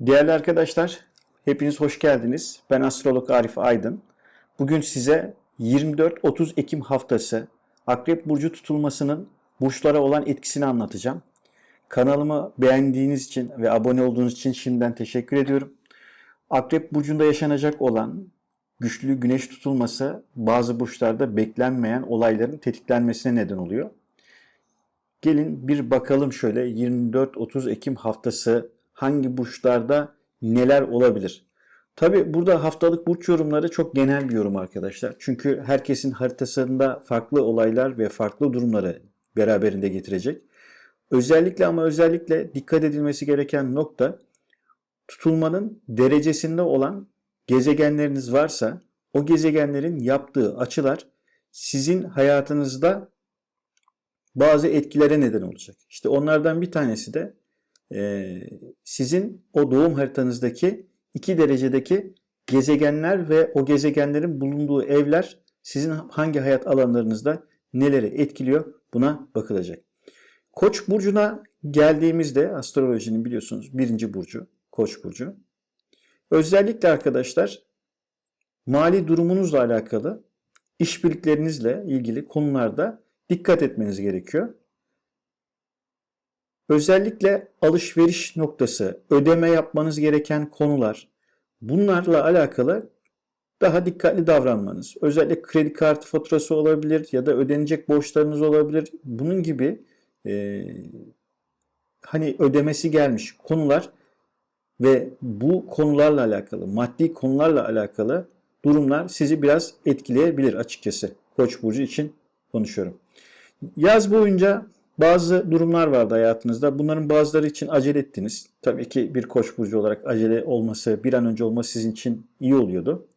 Değerli arkadaşlar, hepiniz hoş geldiniz. Ben astrolog Arif Aydın. Bugün size 24-30 Ekim haftası Akrep Burcu tutulmasının burçlara olan etkisini anlatacağım. Kanalımı beğendiğiniz için ve abone olduğunuz için şimdiden teşekkür ediyorum. Akrep Burcu'nda yaşanacak olan güçlü güneş tutulması bazı burçlarda beklenmeyen olayların tetiklenmesine neden oluyor. Gelin bir bakalım şöyle 24-30 Ekim haftası hangi burçlarda neler olabilir? Tabi burada haftalık burç yorumları çok genel bir yorum arkadaşlar. Çünkü herkesin haritasında farklı olaylar ve farklı durumları beraberinde getirecek. Özellikle ama özellikle dikkat edilmesi gereken nokta tutulmanın derecesinde olan gezegenleriniz varsa o gezegenlerin yaptığı açılar sizin hayatınızda bazı etkilere neden olacak. İşte onlardan bir tanesi de e, sizin o doğum haritanızdaki iki derecedeki gezegenler ve o gezegenlerin bulunduğu evler sizin hangi hayat alanlarınızda neleri etkiliyor buna bakılacak. Koç burcuna geldiğimizde astrolojinin biliyorsunuz birinci burcu Koç burcu. Özellikle arkadaşlar mali durumunuzla alakalı işbirliklerinizle ilgili konularda dikkat etmeniz gerekiyor. Özellikle alışveriş noktası, ödeme yapmanız gereken konular bunlarla alakalı daha dikkatli davranmanız. Özellikle kredi kartı faturası olabilir ya da ödenecek borçlarınız olabilir. Bunun gibi e, hani ödemesi gelmiş konular ve bu konularla alakalı, maddi konularla alakalı durumlar sizi biraz etkileyebilir açıkçası. Koç burcu için konuşuyorum. Yaz boyunca bazı durumlar vardı hayatınızda. Bunların bazıları için acele ettiniz. Tabii ki bir koç burcu olarak acele olması, bir an önce olması sizin için iyi oluyordu.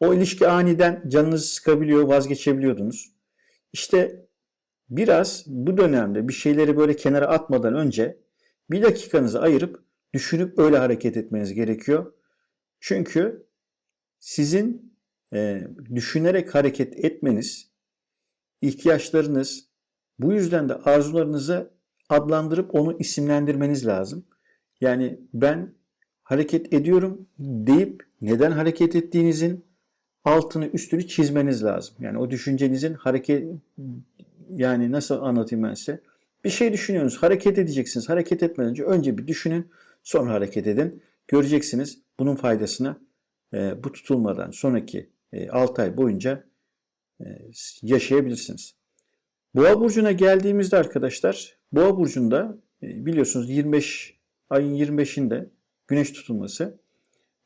O ilişki aniden canınızı sıkabiliyor, vazgeçebiliyordunuz. İşte biraz bu dönemde bir şeyleri böyle kenara atmadan önce bir dakikanızı ayırıp düşünüp öyle hareket etmeniz gerekiyor. Çünkü sizin e, düşünerek hareket etmeniz, ihtiyaçlarınız, bu yüzden de arzularınızı adlandırıp onu isimlendirmeniz lazım. Yani ben hareket ediyorum deyip neden hareket ettiğinizin altını üstünü çizmeniz lazım. Yani o düşüncenizin hareket yani nasıl anlatayım ben size? Bir şey düşünüyorsunuz, hareket edeceksiniz. Hareket etmeden önce önce bir düşünün, sonra hareket edin. Göreceksiniz bunun faydasını e, bu tutulmadan sonraki e, 6 ay boyunca e, yaşayabilirsiniz. Boğa burcuna geldiğimizde arkadaşlar, Boğa burcunda e, biliyorsunuz 25 ayın 25'inde güneş tutulması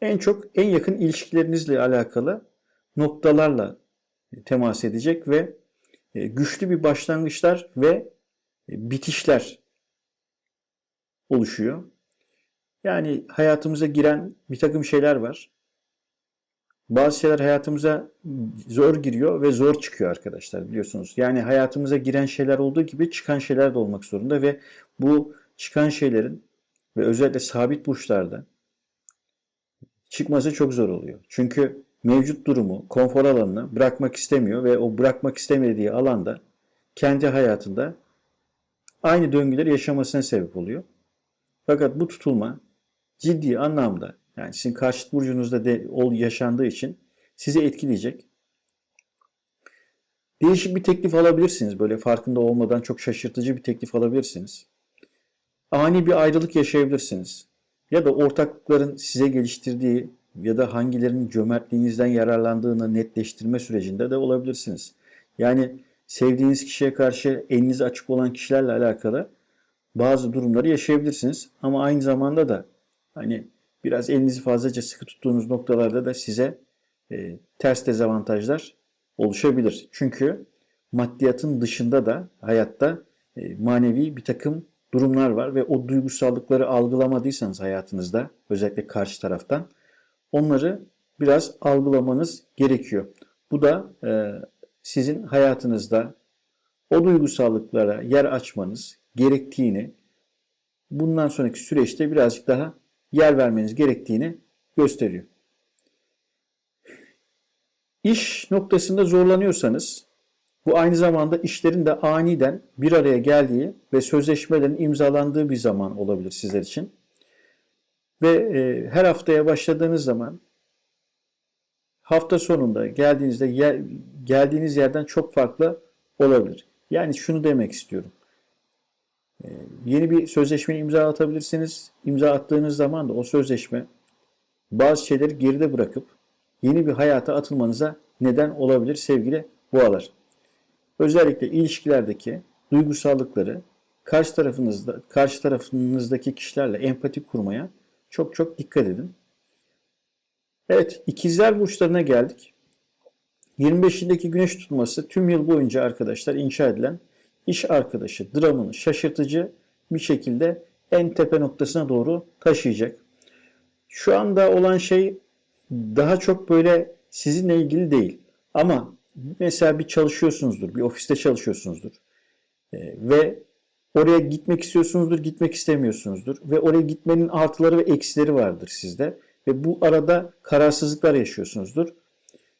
en çok en yakın ilişkilerinizle alakalı noktalarla temas edecek ve e, güçlü bir başlangıçlar ve e, bitişler oluşuyor. Yani hayatımıza giren bir takım şeyler var. Bazı şeyler hayatımıza zor giriyor ve zor çıkıyor arkadaşlar biliyorsunuz. Yani hayatımıza giren şeyler olduğu gibi çıkan şeyler de olmak zorunda ve bu çıkan şeylerin ve özellikle sabit burçlarda çıkması çok zor oluyor. Çünkü mevcut durumu, konfor alanını bırakmak istemiyor ve o bırakmak istemediği alanda kendi hayatında aynı döngüleri yaşamasına sebep oluyor. Fakat bu tutulma ciddi anlamda yani sizin karşıt burcunuzda de ol yaşandığı için sizi etkileyecek. Değişik bir teklif alabilirsiniz. Böyle farkında olmadan çok şaşırtıcı bir teklif alabilirsiniz. Ani bir ayrılık yaşayabilirsiniz. Ya da ortaklıkların size geliştirdiği ya da hangilerinin cömertliğinizden yararlandığını netleştirme sürecinde de olabilirsiniz. Yani sevdiğiniz kişiye karşı eliniz açık olan kişilerle alakalı bazı durumları yaşayabilirsiniz. Ama aynı zamanda da hani biraz elinizi fazlaca sıkı tuttuğunuz noktalarda da size e, ters dezavantajlar oluşabilir. Çünkü maddiyatın dışında da hayatta e, manevi bir takım durumlar var ve o duygusallıkları algılamadıysanız hayatınızda özellikle karşı taraftan onları biraz algılamanız gerekiyor. Bu da e, sizin hayatınızda o duygusallıklara yer açmanız gerektiğini bundan sonraki süreçte birazcık daha yer vermeniz gerektiğini gösteriyor. İş noktasında zorlanıyorsanız bu aynı zamanda işlerin de aniden bir araya geldiği ve sözleşmelerin imzalandığı bir zaman olabilir sizler için. Ve e, her haftaya başladığınız zaman hafta sonunda geldiğinizde yer, geldiğiniz yerden çok farklı olabilir. Yani şunu demek istiyorum. E, yeni bir sözleşme imza atabilirsiniz. İmza attığınız zaman da o sözleşme bazı şeyleri geride bırakıp yeni bir hayata atılmanıza neden olabilir sevgili boğalar. Özellikle ilişkilerdeki duygusallıkları karşı tarafınızda karşı tarafınızdaki kişilerle empati kurmaya çok çok dikkat edin. Evet, ikizler burçlarına geldik. 25'indeki güneş tutması tüm yıl boyunca arkadaşlar inşa edilen iş arkadaşı dramını şaşırtıcı bir şekilde en tepe noktasına doğru taşıyacak. Şu anda olan şey daha çok böyle sizinle ilgili değil. Ama mesela bir çalışıyorsunuzdur, bir ofiste çalışıyorsunuzdur. Ee, ve oraya gitmek istiyorsunuzdur, gitmek istemiyorsunuzdur. Ve oraya gitmenin artıları ve eksileri vardır sizde. Ve bu arada kararsızlıklar yaşıyorsunuzdur.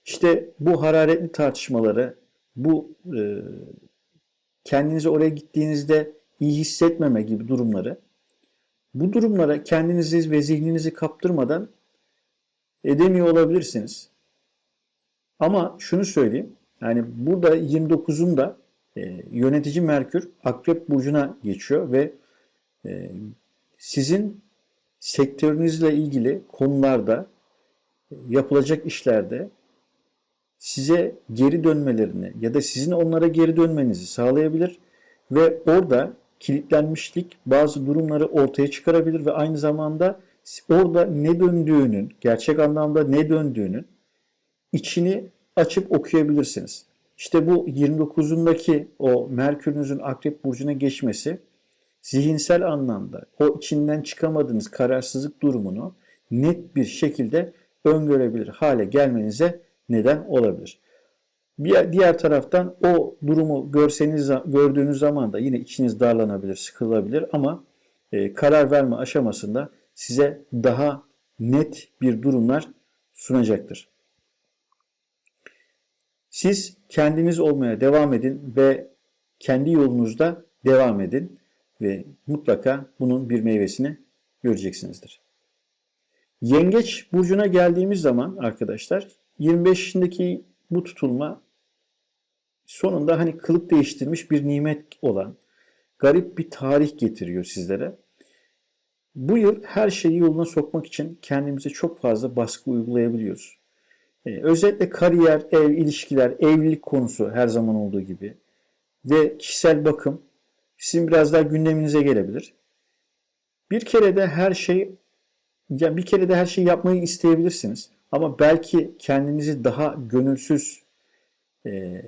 İşte bu hararetli tartışmaları, bu e, kendinizi oraya gittiğinizde iyi hissetmeme gibi durumları, bu durumlara kendinizi ve zihninizi kaptırmadan edemiyor olabilirsiniz. Ama şunu söyleyeyim, yani burada 29'unda e, yönetici Merkür Akrep Burcu'na geçiyor ve e, sizin sektörünüzle ilgili konularda e, yapılacak işlerde size geri dönmelerini ya da sizin onlara geri dönmenizi sağlayabilir ve orada kilitlenmişlik bazı durumları ortaya çıkarabilir ve aynı zamanda orada ne döndüğünün, gerçek anlamda ne döndüğünün içini açıp okuyabilirsiniz. İşte bu 29'undaki o Merkür'ünüzün Akrep Burcu'na geçmesi zihinsel anlamda o içinden çıkamadığınız kararsızlık durumunu net bir şekilde öngörebilir hale gelmenize neden olabilir. Bir diğer taraftan o durumu görseniz gördüğünüz zaman da yine içiniz darlanabilir, sıkılabilir ama e, karar verme aşamasında size daha net bir durumlar sunacaktır. Siz kendiniz olmaya devam edin ve kendi yolunuzda devam edin ve mutlaka bunun bir meyvesini göreceksinizdir. Yengeç burcuna geldiğimiz zaman arkadaşlar 25'indeki bu tutulma sonunda hani kılık değiştirmiş bir nimet olan garip bir tarih getiriyor sizlere. Bu yıl her şeyi yoluna sokmak için kendimize çok fazla baskı uygulayabiliyoruz. Ee, özellikle kariyer, ev, ilişkiler, evlilik konusu her zaman olduğu gibi ve kişisel bakım sizin biraz daha gündeminize gelebilir. Bir kere de her şey ya bir kere de her şeyi yapmayı isteyebilirsiniz. Ama belki kendinizi daha gönülsüz e,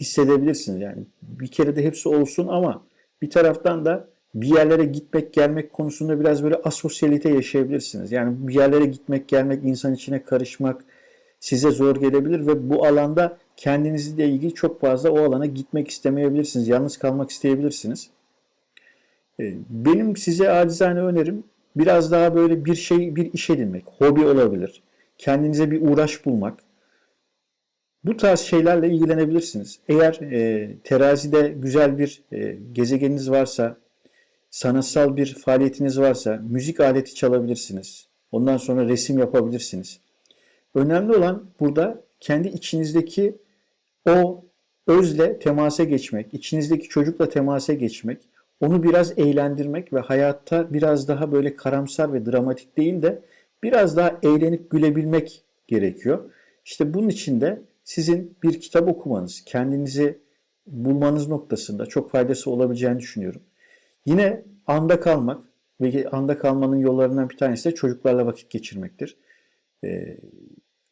hissedebilirsiniz. Yani bir kere de hepsi olsun ama bir taraftan da bir yerlere gitmek gelmek konusunda biraz böyle asosyalite yaşayabilirsiniz. Yani bir yerlere gitmek gelmek, insan içine karışmak size zor gelebilir ve bu alanda kendinizle ilgili çok fazla o alana gitmek istemeyebilirsiniz. Yalnız kalmak isteyebilirsiniz. Ee, benim size acizane önerim biraz daha böyle bir şey, bir iş edinmek. Hobi olabilir. Kendinize bir uğraş bulmak. Bu tarz şeylerle ilgilenebilirsiniz. Eğer e, terazide güzel bir e, gezegeniniz varsa, sanatsal bir faaliyetiniz varsa müzik aleti çalabilirsiniz. Ondan sonra resim yapabilirsiniz. Önemli olan burada kendi içinizdeki o özle temasa geçmek, içinizdeki çocukla temasa geçmek, onu biraz eğlendirmek ve hayatta biraz daha böyle karamsar ve dramatik değil de biraz daha eğlenip gülebilmek gerekiyor. İşte bunun için de sizin bir kitap okumanız, kendinizi bulmanız noktasında çok faydası olabileceğini düşünüyorum. Yine anda kalmak ve anda kalmanın yollarından bir tanesi de çocuklarla vakit geçirmektir. Ee,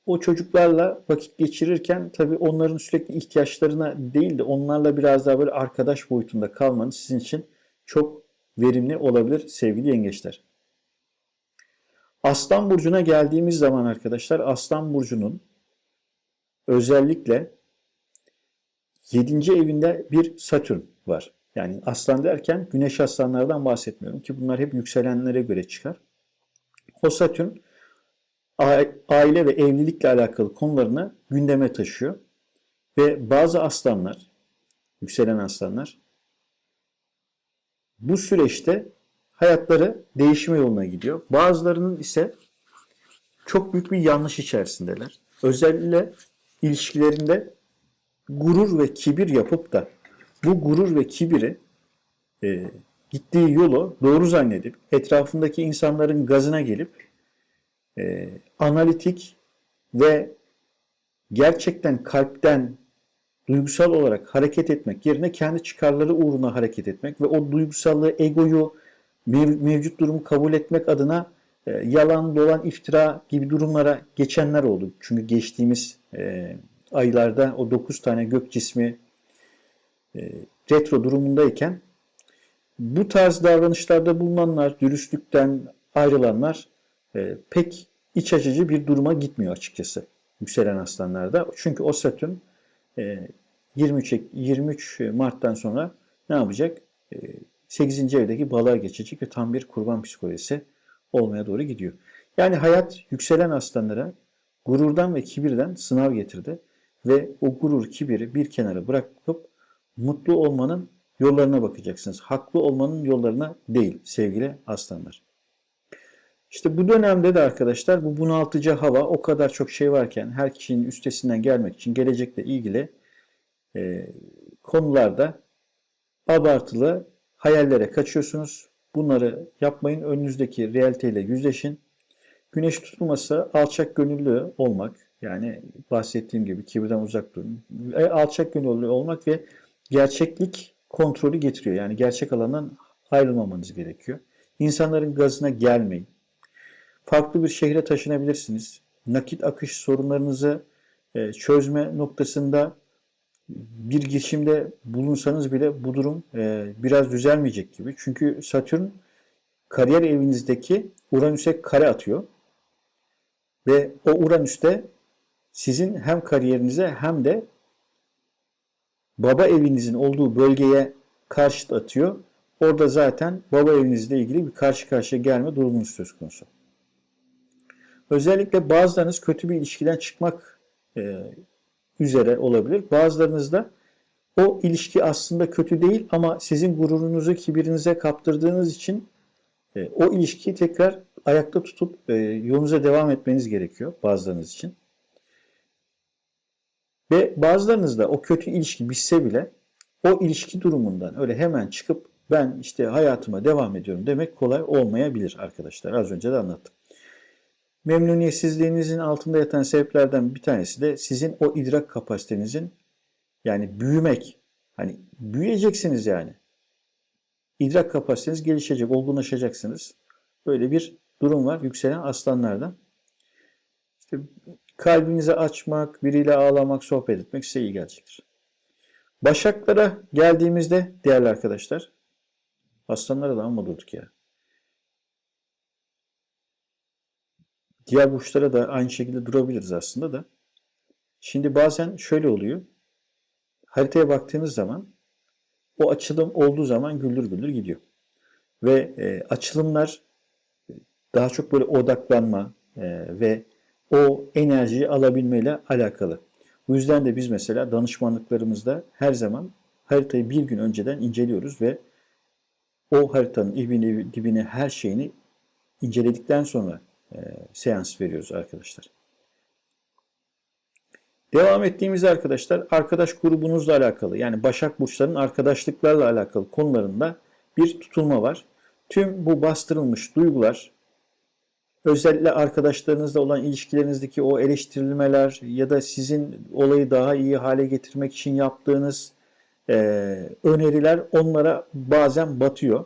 o çocuklarla vakit geçirirken tabii onların sürekli ihtiyaçlarına değil de onlarla biraz daha böyle arkadaş boyutunda kalmanız sizin için çok verimli olabilir sevgili yengeçler. Aslan burcuna geldiğimiz zaman arkadaşlar Aslan burcunun özellikle 7. evinde bir Satürn var. Yani aslan derken güneş aslanlardan bahsetmiyorum ki bunlar hep yükselenlere göre çıkar. O Satürn aile ve evlilikle alakalı konularını gündeme taşıyor. Ve bazı aslanlar, yükselen aslanlar bu süreçte hayatları değişme yoluna gidiyor. Bazılarının ise çok büyük bir yanlış içerisindeler. Özellikle ilişkilerinde gurur ve kibir yapıp da bu gurur ve kibiri e, gittiği yolu doğru zannedip etrafındaki insanların gazına gelip e, analitik ve gerçekten kalpten duygusal olarak hareket etmek yerine kendi çıkarları uğruna hareket etmek ve o duygusallığı, egoyu, mev- mevcut durumu kabul etmek adına e, yalan, dolan, iftira gibi durumlara geçenler oldu. Çünkü geçtiğimiz e, aylarda o 9 tane gök cismi e, retro durumundayken bu tarz davranışlarda bulunanlar, dürüstlükten ayrılanlar e, pek iç açıcı bir duruma gitmiyor açıkçası yükselen aslanlarda. Çünkü o Satürn e, 23, Ek- 23 Mart'tan sonra ne yapacak? E, 8. evdeki balığa geçecek ve tam bir kurban psikolojisi olmaya doğru gidiyor. Yani hayat yükselen aslanlara gururdan ve kibirden sınav getirdi ve o gurur, kibiri bir kenara bırakıp mutlu olmanın yollarına bakacaksınız. Haklı olmanın yollarına değil sevgili aslanlar. İşte bu dönemde de arkadaşlar bu bunaltıcı hava o kadar çok şey varken her kişinin üstesinden gelmek için gelecekle ilgili e, konularda abartılı hayallere kaçıyorsunuz. Bunları yapmayın. Önünüzdeki realiteyle yüzleşin. Güneş tutulması alçak gönüllü olmak. Yani bahsettiğim gibi kibirden uzak durun. E, alçak gönüllü olmak ve gerçeklik kontrolü getiriyor. Yani gerçek alandan ayrılmamanız gerekiyor. İnsanların gazına gelmeyin. Farklı bir şehre taşınabilirsiniz. Nakit akış sorunlarınızı e, çözme noktasında bir girişimde bulunsanız bile bu durum e, biraz düzelmeyecek gibi. Çünkü Satürn kariyer evinizdeki Uranüs'e kare atıyor. Ve o Uranüs'te sizin hem kariyerinize hem de baba evinizin olduğu bölgeye karşıt atıyor. Orada zaten baba evinizle ilgili bir karşı karşıya gelme durumunuz söz konusu. Özellikle bazılarınız kötü bir ilişkiden çıkmak e, üzere olabilir. Bazılarınız da o ilişki aslında kötü değil ama sizin gururunuzu kibirinize kaptırdığınız için e, o ilişkiyi tekrar ayakta tutup e, yolunuza devam etmeniz gerekiyor bazılarınız için. Ve bazılarınız da o kötü ilişki bitse bile o ilişki durumundan öyle hemen çıkıp ben işte hayatıma devam ediyorum demek kolay olmayabilir arkadaşlar. Az önce de anlattım. Memnuniyetsizliğinizin altında yatan sebeplerden bir tanesi de sizin o idrak kapasitenizin yani büyümek. Hani büyüyeceksiniz yani. İdrak kapasiteniz gelişecek, olgunlaşacaksınız. Böyle bir durum var yükselen aslanlardan. İşte kalbinizi açmak, biriyle ağlamak, sohbet etmek size iyi gelecektir. Başaklara geldiğimizde değerli arkadaşlar, aslanlara da amma durduk ya. Diğer burçlara da aynı şekilde durabiliriz aslında da. Şimdi bazen şöyle oluyor. Haritaya baktığınız zaman o açılım olduğu zaman güldür güldür gidiyor. Ve e, açılımlar daha çok böyle odaklanma e, ve o enerjiyi alabilmeyle alakalı. Bu yüzden de biz mesela danışmanlıklarımızda her zaman haritayı bir gün önceden inceliyoruz ve o haritanın ibini, dibini, her şeyini inceledikten sonra e, seans veriyoruz arkadaşlar. Devam ettiğimizde arkadaşlar arkadaş grubunuzla alakalı yani Başak Burçların arkadaşlıklarla alakalı konularında bir tutulma var. Tüm bu bastırılmış duygular özellikle arkadaşlarınızla olan ilişkilerinizdeki o eleştirilmeler ya da sizin olayı daha iyi hale getirmek için yaptığınız e, öneriler onlara bazen batıyor.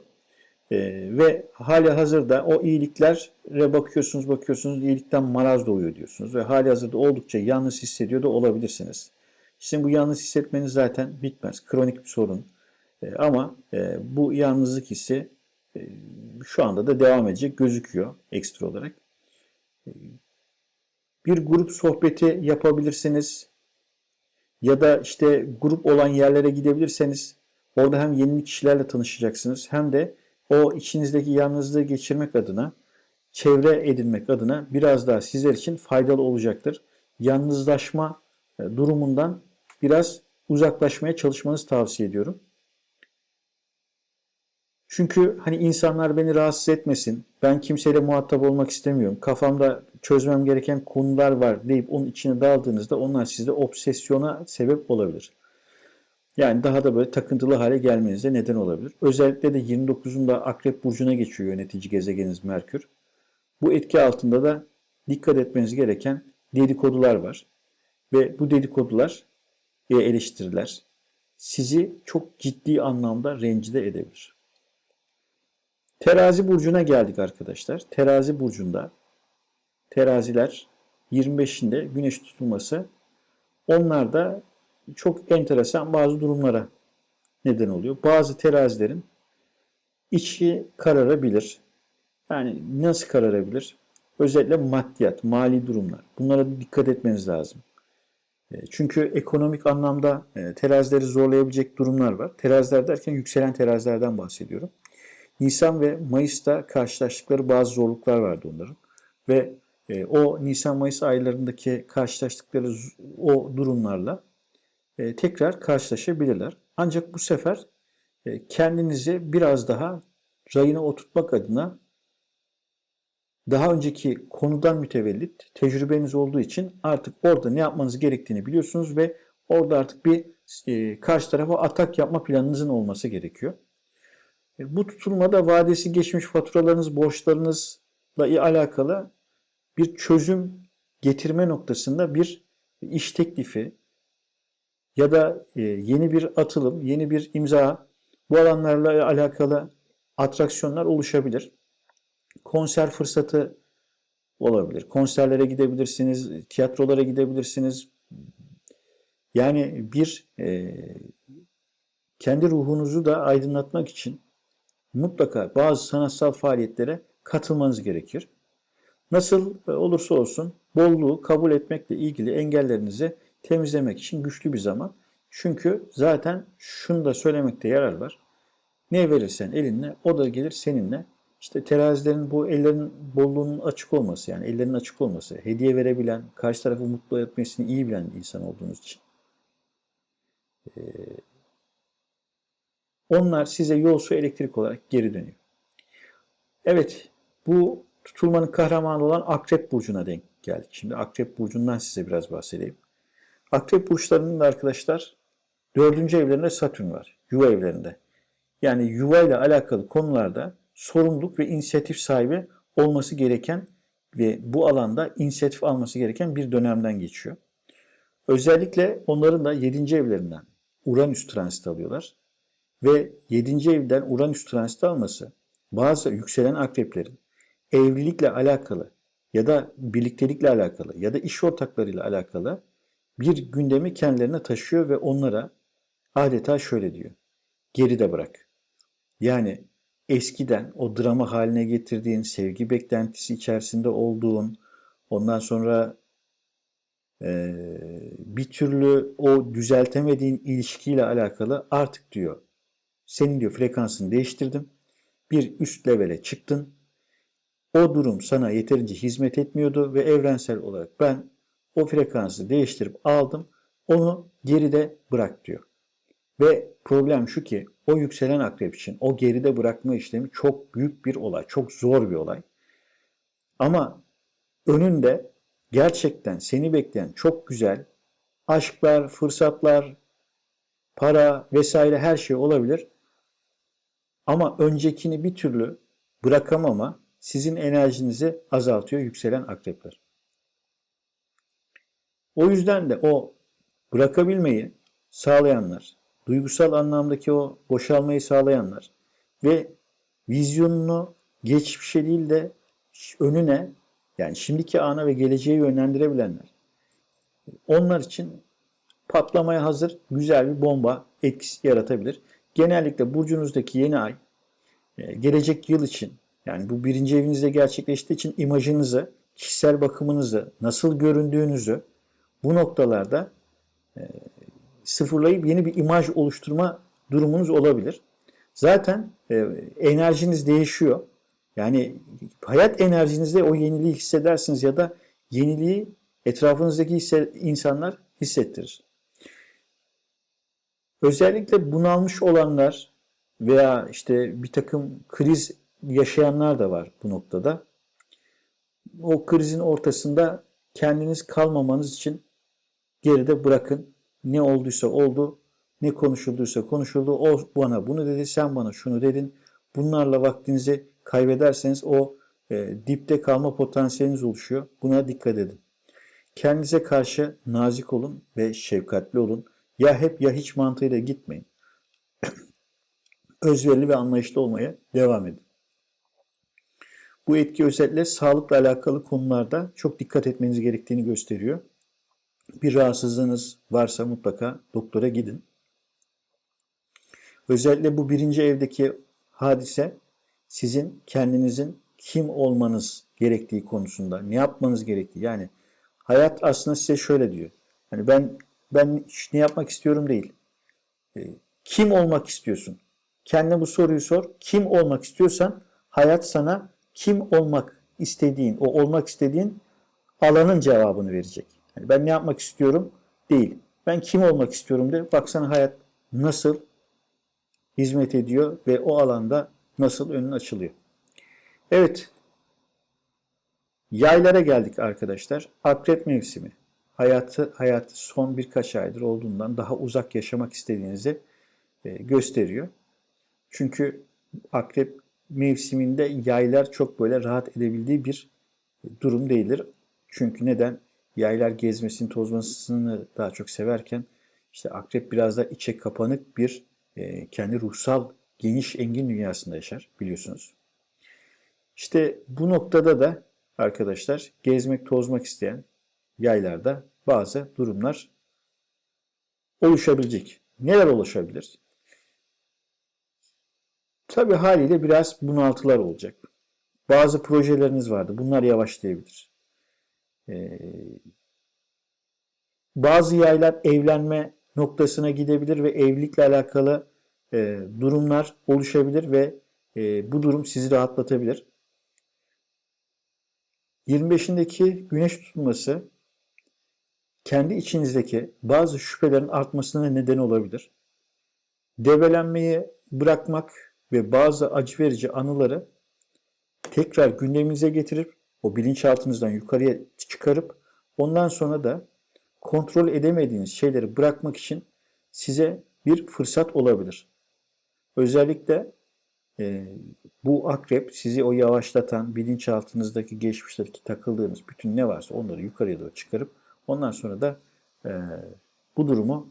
E, ve hali hazırda o iyiliklere bakıyorsunuz bakıyorsunuz iyilikten maraz doğuyor diyorsunuz ve hali hazırda oldukça yalnız hissediyor da olabilirsiniz. Sizin bu yalnız hissetmeniz zaten bitmez. Kronik bir sorun. E, ama e, bu yalnızlık hissi e, şu anda da devam edecek gözüküyor ekstra olarak. E, bir grup sohbeti yapabilirsiniz ya da işte grup olan yerlere gidebilirseniz orada hem yeni kişilerle tanışacaksınız hem de o içinizdeki yalnızlığı geçirmek adına, çevre edinmek adına biraz daha sizler için faydalı olacaktır. Yalnızlaşma e, durumundan biraz uzaklaşmaya çalışmanızı tavsiye ediyorum. Çünkü hani insanlar beni rahatsız etmesin, ben kimseyle muhatap olmak istemiyorum, kafamda çözmem gereken konular var deyip onun içine daldığınızda onlar sizde obsesyona sebep olabilir. Yani daha da böyle takıntılı hale gelmenize neden olabilir. Özellikle de 29'unda Akrep Burcu'na geçiyor yönetici gezegeniniz Merkür. Bu etki altında da dikkat etmeniz gereken dedikodular var. Ve bu dedikodular ve eleştiriler sizi çok ciddi anlamda rencide edebilir. Terazi burcuna geldik arkadaşlar. Terazi burcunda teraziler 25'inde güneş tutulması onlar da çok enteresan bazı durumlara neden oluyor. Bazı terazilerin içi kararabilir. Yani nasıl kararabilir? Özellikle maddiyat, mali durumlar. Bunlara dikkat etmeniz lazım. E, çünkü ekonomik anlamda e, terazileri zorlayabilecek durumlar var. Teraziler derken yükselen terazilerden bahsediyorum. Nisan ve Mayıs'ta karşılaştıkları bazı zorluklar vardı onların. Ve e, o Nisan-Mayıs aylarındaki karşılaştıkları o durumlarla tekrar karşılaşabilirler. Ancak bu sefer kendinizi biraz daha rayına oturtmak adına daha önceki konudan mütevellit tecrübeniz olduğu için artık orada ne yapmanız gerektiğini biliyorsunuz ve orada artık bir e, karşı tarafa atak yapma planınızın olması gerekiyor. E, bu tutulmada vadesi geçmiş faturalarınız, borçlarınızla alakalı bir çözüm getirme noktasında bir iş teklifi ya da e, yeni bir atılım, yeni bir imza bu alanlarla alakalı atraksiyonlar oluşabilir konser fırsatı olabilir. Konserlere gidebilirsiniz, tiyatrolara gidebilirsiniz. Yani bir e, kendi ruhunuzu da aydınlatmak için mutlaka bazı sanatsal faaliyetlere katılmanız gerekir. Nasıl olursa olsun bolluğu kabul etmekle ilgili engellerinizi temizlemek için güçlü bir zaman. Çünkü zaten şunu da söylemekte yarar var. Ne verirsen elinle o da gelir seninle. İşte terazilerin bu ellerin bolluğunun açık olması yani ellerin açık olması, hediye verebilen, karşı tarafı mutlu etmesini iyi bilen insan olduğunuz için. Ee, onlar size yol su elektrik olarak geri dönüyor. Evet bu tutulmanın kahramanı olan Akrep Burcu'na denk geldik. Şimdi Akrep Burcu'ndan size biraz bahsedeyim. Akrep Burçlarının da arkadaşlar dördüncü evlerinde Satürn var. Yuva evlerinde. Yani yuva ile alakalı konularda sorumluluk ve inisiyatif sahibi olması gereken ve bu alanda inisiyatif alması gereken bir dönemden geçiyor. Özellikle onların da 7. evlerinden Uranüs transit alıyorlar. Ve 7. evden Uranüs transit alması bazı yükselen akreplerin evlilikle alakalı ya da birliktelikle alakalı ya da iş ortaklarıyla alakalı bir gündemi kendilerine taşıyor ve onlara adeta şöyle diyor. Geride bırak. Yani eskiden o drama haline getirdiğin, sevgi beklentisi içerisinde olduğun, ondan sonra e, bir türlü o düzeltemediğin ilişkiyle alakalı artık diyor, senin diyor frekansını değiştirdim, bir üst levele çıktın, o durum sana yeterince hizmet etmiyordu ve evrensel olarak ben o frekansı değiştirip aldım, onu geride bırak diyor. Ve problem şu ki o yükselen akrep için o geride bırakma işlemi çok büyük bir olay, çok zor bir olay. Ama önünde gerçekten seni bekleyen çok güzel aşklar, fırsatlar, para vesaire her şey olabilir. Ama öncekini bir türlü bırakamama sizin enerjinizi azaltıyor yükselen akrepler. O yüzden de o bırakabilmeyi sağlayanlar, duygusal anlamdaki o boşalmayı sağlayanlar ve vizyonunu geçmişe değil de önüne yani şimdiki ana ve geleceğe yönlendirebilenler. Onlar için patlamaya hazır güzel bir bomba etkisi yaratabilir. Genellikle burcunuzdaki yeni ay e, gelecek yıl için yani bu birinci evinizde gerçekleştiği için imajınızı, kişisel bakımınızı, nasıl göründüğünüzü bu noktalarda e, sıfırlayıp yeni bir imaj oluşturma durumunuz olabilir. Zaten e, enerjiniz değişiyor. Yani hayat enerjinizde o yeniliği hissedersiniz ya da yeniliği etrafınızdaki insanlar hissettirir. Özellikle bunalmış olanlar veya işte bir takım kriz yaşayanlar da var bu noktada. O krizin ortasında kendiniz kalmamanız için geride bırakın. Ne olduysa oldu, ne konuşulduysa konuşuldu. O bana bunu dedi, sen bana şunu dedin. Bunlarla vaktinizi kaybederseniz o e, dipte kalma potansiyeliniz oluşuyor. Buna dikkat edin. Kendinize karşı nazik olun ve şefkatli olun. Ya hep ya hiç mantığıyla gitmeyin. Özverili ve anlayışlı olmaya devam edin. Bu etki özellikle sağlıkla alakalı konularda çok dikkat etmeniz gerektiğini gösteriyor. Bir rahatsızlığınız varsa mutlaka doktora gidin. Özellikle bu birinci evdeki hadise sizin kendinizin kim olmanız gerektiği konusunda, ne yapmanız gerektiği. Yani hayat aslında size şöyle diyor. Hani ben ben ne yapmak istiyorum değil. E, kim olmak istiyorsun? Kendine bu soruyu sor. Kim olmak istiyorsan hayat sana kim olmak istediğin, o olmak istediğin alanın cevabını verecek. Yani ben ne yapmak istiyorum değil. Ben kim olmak istiyorum de baksana hayat nasıl hizmet ediyor ve o alanda nasıl önün açılıyor. Evet. Yaylara geldik arkadaşlar. Akrep mevsimi. Hayatı hayatı son birkaç aydır olduğundan daha uzak yaşamak istediğinizi e, gösteriyor. Çünkü akrep mevsiminde yaylar çok böyle rahat edebildiği bir durum değildir. Çünkü neden? Yaylar gezmesini, tozmasını daha çok severken işte akrep biraz da içe kapanık bir e, kendi ruhsal geniş engin dünyasında yaşar biliyorsunuz. İşte bu noktada da arkadaşlar gezmek, tozmak isteyen yaylarda bazı durumlar oluşabilecek. Neler oluşabilir? Tabii haliyle biraz bunaltılar olacak. Bazı projeleriniz vardı. Bunlar yavaşlayabilir. Ee, bazı yaylar evlenme noktasına gidebilir ve evlilikle alakalı e, durumlar oluşabilir ve e, bu durum sizi rahatlatabilir. 25'indeki güneş tutulması kendi içinizdeki bazı şüphelerin artmasına neden olabilir. Develenmeyi bırakmak ve bazı acı verici anıları tekrar gündeminize getirip o bilinçaltınızdan yukarıya çıkarıp ondan sonra da kontrol edemediğiniz şeyleri bırakmak için size bir fırsat olabilir. Özellikle e, bu akrep sizi o yavaşlatan bilinçaltınızdaki geçmişteki takıldığınız bütün ne varsa onları yukarıya doğru çıkarıp ondan sonra da e, bu durumu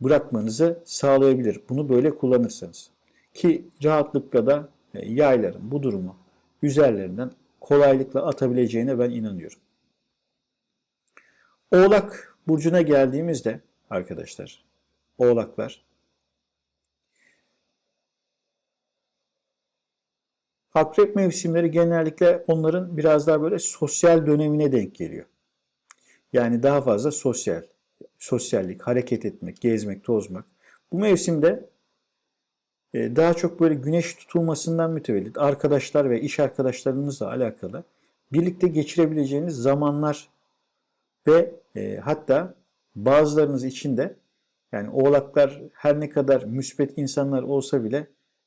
bırakmanızı sağlayabilir. Bunu böyle kullanırsanız. Ki rahatlıkla da e, yayların bu durumu üzerlerinden kolaylıkla atabileceğine ben inanıyorum. Oğlak burcuna geldiğimizde arkadaşlar, oğlaklar Akrep mevsimleri genellikle onların biraz daha böyle sosyal dönemine denk geliyor. Yani daha fazla sosyal, sosyallik, hareket etmek, gezmek, tozmak. Bu mevsimde daha çok böyle güneş tutulmasından mütevellit arkadaşlar ve iş arkadaşlarınızla alakalı birlikte geçirebileceğiniz zamanlar ve e, hatta bazılarınız için de yani oğlaklar her ne kadar müsbet insanlar olsa bile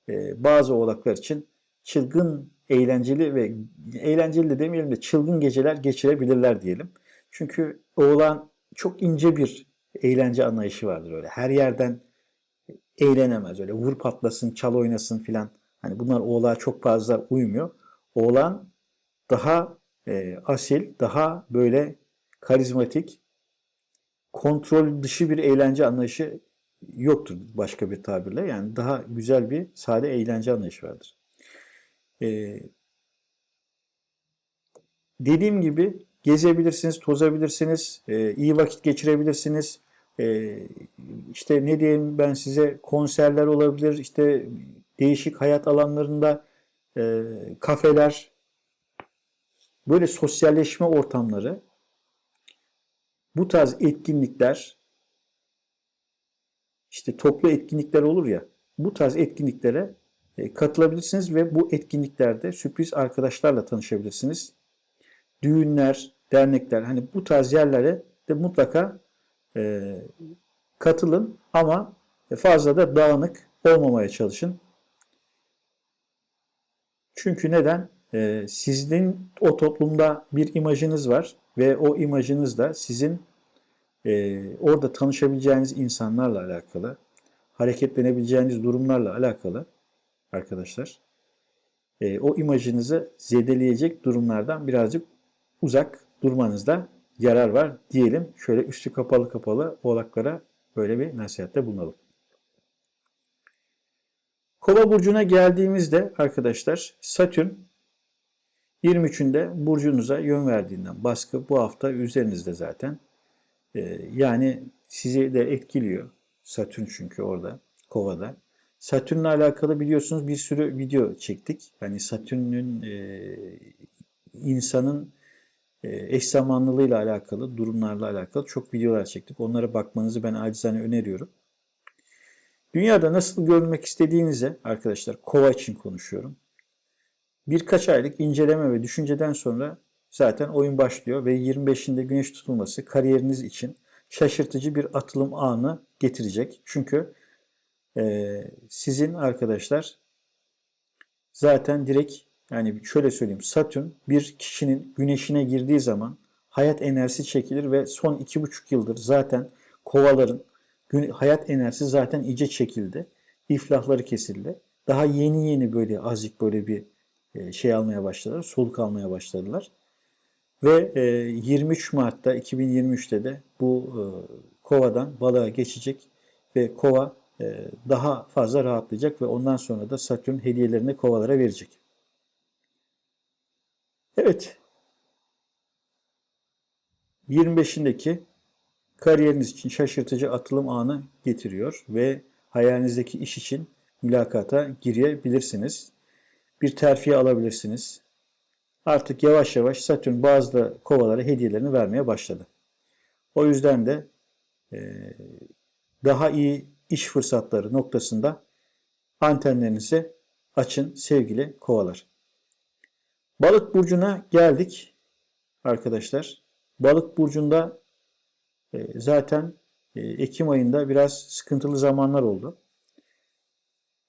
e, bazı oğlaklar için çılgın, eğlenceli ve eğlenceli de demeyelim de çılgın geceler geçirebilirler diyelim. Çünkü oğlan çok ince bir eğlence anlayışı vardır öyle. Her yerden eğlenemez öyle. Vur patlasın, çal oynasın filan. Hani bunlar oğlağa çok fazla uymuyor. Oğlan daha e, asil, daha böyle karizmatik, kontrol dışı bir eğlence anlayışı yoktur başka bir tabirle. Yani daha güzel bir sade eğlence anlayışı vardır. Ee, dediğim gibi gezebilirsiniz, tozabilirsiniz, e, iyi vakit geçirebilirsiniz. E, işte ne diyeyim ben size konserler olabilir, işte değişik hayat alanlarında e, kafeler, böyle sosyalleşme ortamları, bu tarz etkinlikler, işte toplu etkinlikler olur ya, bu tarz etkinliklere e, katılabilirsiniz ve bu etkinliklerde sürpriz arkadaşlarla tanışabilirsiniz. Düğünler, dernekler hani bu tarz yerlere de mutlaka e, katılın ama fazla da dağınık olmamaya çalışın. Çünkü neden? Ee, sizin o toplumda bir imajınız var ve o imajınız da sizin e, orada tanışabileceğiniz insanlarla alakalı, hareketlenebileceğiniz durumlarla alakalı arkadaşlar. E, o imajınızı zedeleyecek durumlardan birazcık uzak durmanızda yarar var diyelim. Şöyle üstü kapalı kapalı oğlaklara böyle bir nasihatte bulunalım. Kova burcuna geldiğimizde arkadaşlar Satürn 23'ünde burcunuza yön verdiğinden baskı bu hafta üzerinizde zaten. Ee, yani sizi de etkiliyor. Satürn çünkü orada kovada. Satürn'le alakalı biliyorsunuz bir sürü video çektik. Yani Satürn'ün e, insanın eş zamanlılığıyla alakalı, durumlarla alakalı çok videolar çektik. Onlara bakmanızı ben acizane öneriyorum. Dünyada nasıl görünmek istediğinize arkadaşlar kova için konuşuyorum. Birkaç aylık inceleme ve düşünceden sonra zaten oyun başlıyor ve 25'inde güneş tutulması kariyeriniz için şaşırtıcı bir atılım anı getirecek. Çünkü e, sizin arkadaşlar zaten direkt yani şöyle söyleyeyim Satürn bir kişinin güneşine girdiği zaman hayat enerjisi çekilir ve son iki buçuk yıldır zaten kovaların hayat enerjisi zaten iyice çekildi. İflahları kesildi. Daha yeni yeni böyle azıcık böyle bir e, şey almaya başladılar. Soluk almaya başladılar. Ve 23 e, Mart'ta 2023'te de bu e, kovadan balığa geçecek ve kova daha fazla rahatlayacak ve ondan sonra da Satürn hediyelerini kovalara verecek. Evet. 25'indeki kariyeriniz için şaşırtıcı atılım anı getiriyor ve hayalinizdeki iş için mülakata girebilirsiniz. Bir terfiye alabilirsiniz. Artık yavaş yavaş Satürn bazı kovalara hediyelerini vermeye başladı. O yüzden de e, daha iyi iş fırsatları noktasında antenlerinizi açın sevgili kovalar. Balık burcuna geldik arkadaşlar. Balık burcunda e, zaten e, Ekim ayında biraz sıkıntılı zamanlar oldu.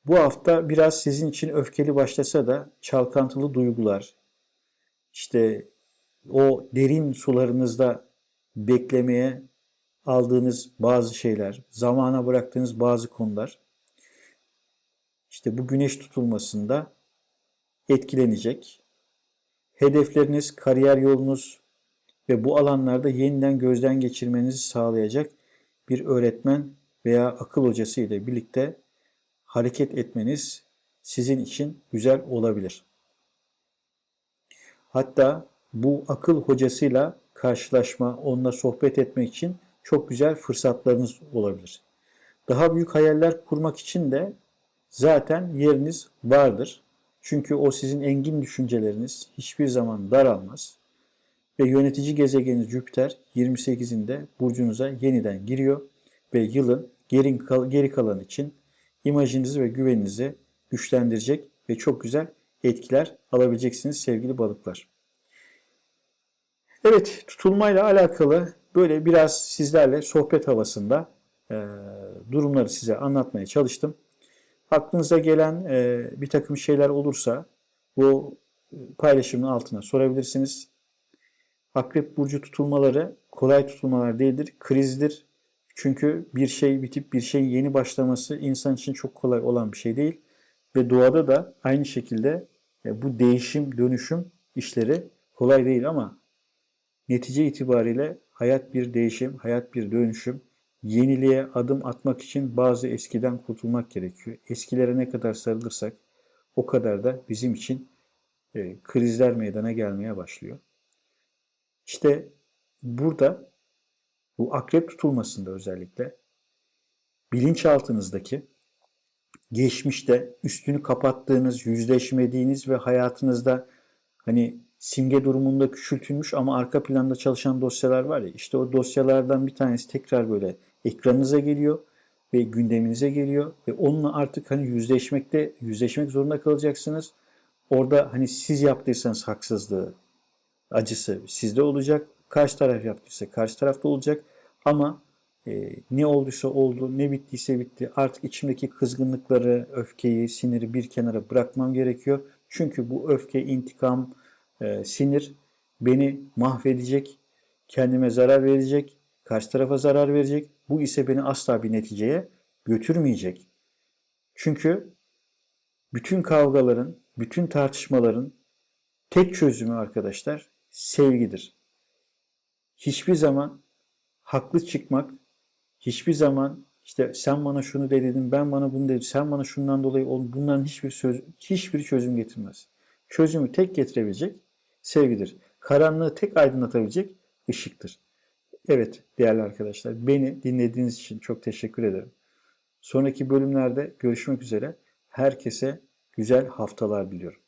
Bu hafta biraz sizin için öfkeli başlasa da çalkantılı duygular, işte o derin sularınızda beklemeye aldığınız bazı şeyler, zamana bıraktığınız bazı konular, işte bu güneş tutulmasında etkilenecek. Hedefleriniz, kariyer yolunuz ve bu alanlarda yeniden gözden geçirmenizi sağlayacak bir öğretmen veya akıl hocası ile birlikte hareket etmeniz sizin için güzel olabilir. Hatta bu akıl hocasıyla karşılaşma, onunla sohbet etmek için çok güzel fırsatlarınız olabilir. Daha büyük hayaller kurmak için de zaten yeriniz vardır. Çünkü o sizin engin düşünceleriniz hiçbir zaman daralmaz. Ve yönetici gezegeniniz Jüpiter 28'inde burcunuza yeniden giriyor ve yılın geri, geri kalan için imajınızı ve güveninizi güçlendirecek ve çok güzel etkiler alabileceksiniz sevgili balıklar. Evet tutulmayla alakalı böyle biraz sizlerle sohbet havasında e, durumları size anlatmaya çalıştım. Aklınıza gelen e, bir takım şeyler olursa bu paylaşımın altına sorabilirsiniz. Akrep burcu tutulmaları kolay tutulmalar değildir, krizdir. Çünkü bir şey bitip bir şey yeni başlaması insan için çok kolay olan bir şey değil. Ve doğada da aynı şekilde e, bu değişim, dönüşüm işleri kolay değil ama netice itibariyle hayat bir değişim, hayat bir dönüşüm. Yeniliğe adım atmak için bazı eskiden kurtulmak gerekiyor. Eskilere ne kadar sarılırsak o kadar da bizim için e, krizler meydana gelmeye başlıyor. İşte burada bu akrep tutulmasında özellikle bilinçaltınızdaki geçmişte üstünü kapattığınız, yüzleşmediğiniz ve hayatınızda hani simge durumunda küçültülmüş ama arka planda çalışan dosyalar var ya işte o dosyalardan bir tanesi tekrar böyle ekranınıza geliyor ve gündeminize geliyor ve onunla artık hani yüzleşmekte yüzleşmek zorunda kalacaksınız. Orada hani siz yaptıysanız haksızlığı, acısı sizde olacak. Karşı taraf yaptıysa karşı tarafta olacak. Ama E, ne olduysa oldu, ne bittiyse bitti. Artık içimdeki kızgınlıkları, öfkeyi, siniri bir kenara bırakmam gerekiyor. Çünkü bu öfke, intikam, e, sinir beni mahvedecek, kendime zarar verecek, karşı tarafa zarar verecek. Bu ise beni asla bir neticeye götürmeyecek. Çünkü bütün kavgaların, bütün tartışmaların tek çözümü arkadaşlar sevgidir. Hiçbir zaman haklı çıkmak, hiçbir zaman işte sen bana şunu dedin, ben bana bunu dedim, sen bana şundan dolayı ol, bunların hiçbir söz, hiçbir çözüm getirmez. Çözümü tek getirebilecek sevgidir. Karanlığı tek aydınlatabilecek ışıktır. Evet değerli arkadaşlar beni dinlediğiniz için çok teşekkür ederim. Sonraki bölümlerde görüşmek üzere. Herkese güzel haftalar diliyorum.